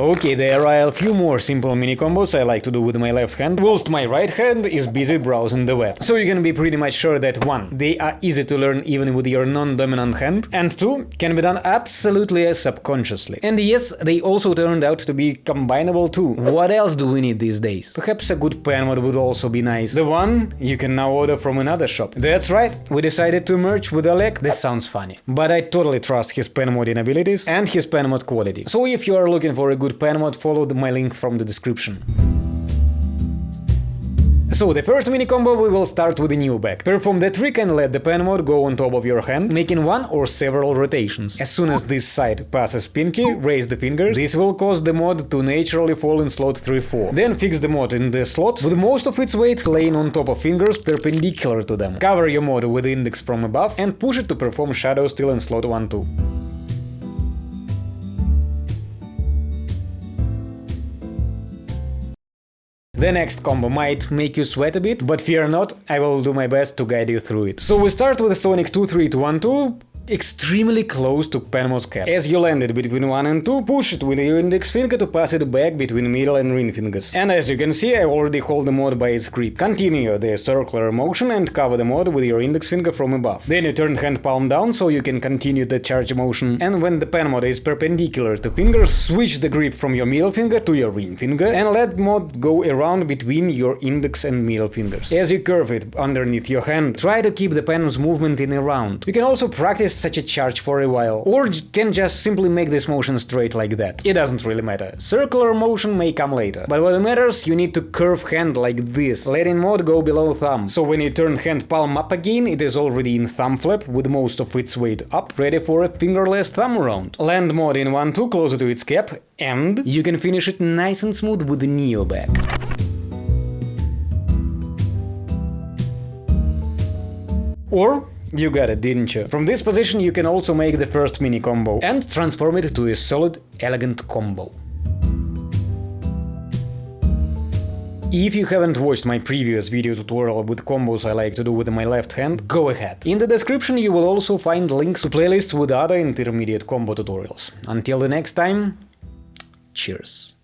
Okay, there are a few more simple mini combos I like to do with my left hand, whilst my right hand is busy browsing the web. So you can be pretty much sure that 1. They are easy to learn even with your non-dominant hand, and 2. Can be done absolutely subconsciously. And yes, they also turned out to be combinable too. What else do we need these days? Perhaps a good pen mod would also be nice. The one you can now order from another shop. That's right, we decided to merge with Oleg. This sounds funny. But I totally trust his pen modding abilities and his pen mod quality. So if you are looking for a good pen mod, follow my link from the description. So the first mini combo we will start with a Neo back. Perform the trick and let the pen mod go on top of your hand, making one or several rotations. As soon as this side passes pinky, raise the fingers. This will cause the mod to naturally fall in slot 3-4. Then fix the mod in the slot, with most of its weight laying on top of fingers perpendicular to them. Cover your mod with index from above and push it to perform shadow still in slot 1-2. The next combo might make you sweat a bit, but fear not, I will do my best to guide you through it. So we start with Sonic 2-3-2-1-2, extremely close to pen mod cap. As you land it between 1 and 2, push it with your index finger to pass it back between middle and ring fingers. And as you can see, I already hold the mod by its grip. Continue the circular motion and cover the mod with your index finger from above. Then you turn hand palm down so you can continue the charge motion. And when the pen mod is perpendicular to fingers, switch the grip from your middle finger to your ring finger and let mod go around between your index and middle fingers. As you curve it underneath your hand, try to keep the pen's movement in a round. You can also practice such a charge for a while, or can just simply make this motion straight like that. It doesn't really matter. Circular motion may come later, but what matters, you need to curve hand like this, letting mod go below thumb. So when you turn hand palm up again, it is already in thumb flap, with most of its weight up, ready for a fingerless thumb round. Land mod in 1-2 closer to its cap, and you can finish it nice and smooth with the Neo back. Or you got it, didn't you? From this position you can also make the first mini combo and transform it to a solid, elegant combo. If you haven't watched my previous video tutorial with combos I like to do with my left hand, go ahead. In the description you will also find links to playlists with other intermediate combo tutorials. Until the next time, cheers.